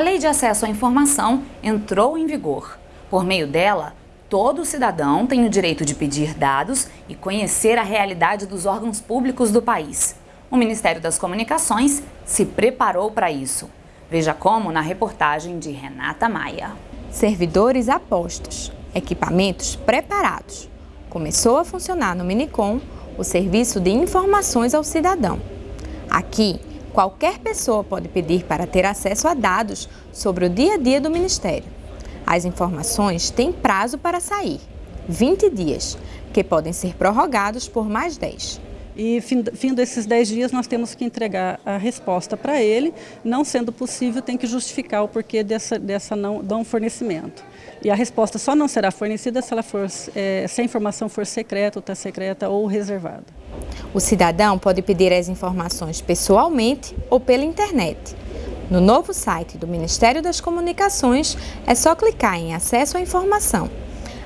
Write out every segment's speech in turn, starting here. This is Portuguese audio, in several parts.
A Lei de Acesso à Informação entrou em vigor. Por meio dela, todo cidadão tem o direito de pedir dados e conhecer a realidade dos órgãos públicos do país. O Ministério das Comunicações se preparou para isso. Veja como na reportagem de Renata Maia. Servidores apostos, equipamentos preparados. Começou a funcionar no Minicom o serviço de informações ao cidadão. Aqui, qualquer pessoa pode pedir para ter acesso a dados sobre o dia a dia do Ministério. As informações têm prazo para sair, 20 dias, que podem ser prorrogados por mais 10. E fim, fim desses 10 dias nós temos que entregar a resposta para ele, não sendo possível tem que justificar o porquê dessa, dessa não, não fornecimento. E a resposta só não será fornecida se, ela for, é, se a informação for secreta, ou está secreta ou reservada. O cidadão pode pedir as informações pessoalmente ou pela internet. No novo site do Ministério das Comunicações, é só clicar em Acesso à Informação.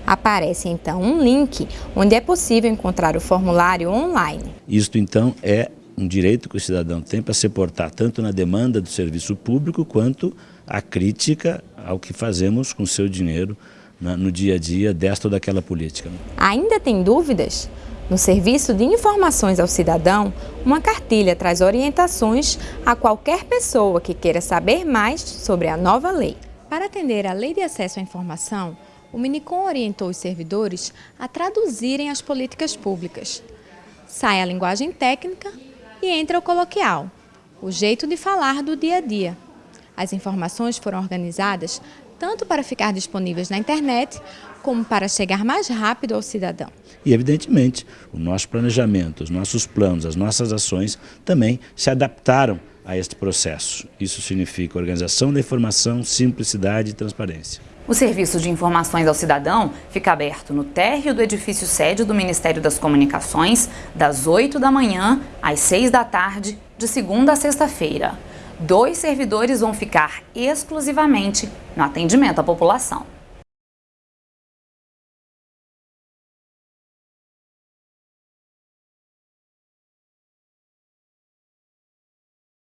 Aparece então um link onde é possível encontrar o formulário online. Isto então é um direito que o cidadão tem para se portar tanto na demanda do serviço público quanto a crítica ao que fazemos com o seu dinheiro no dia a dia desta ou daquela política. Ainda tem dúvidas? No Serviço de Informações ao Cidadão, uma cartilha traz orientações a qualquer pessoa que queira saber mais sobre a nova lei. Para atender à Lei de Acesso à Informação, o Minicom orientou os servidores a traduzirem as políticas públicas. Sai a linguagem técnica e entra o coloquial, o jeito de falar do dia a dia. As informações foram organizadas tanto para ficar disponíveis na internet, como para chegar mais rápido ao cidadão. E, evidentemente, o nosso planejamento, os nossos planos, as nossas ações também se adaptaram a este processo. Isso significa organização da informação, simplicidade e transparência. O Serviço de Informações ao Cidadão fica aberto no térreo do edifício sede do Ministério das Comunicações, das 8 da manhã às 6 da tarde, de segunda a sexta-feira. Dois servidores vão ficar exclusivamente no atendimento à população.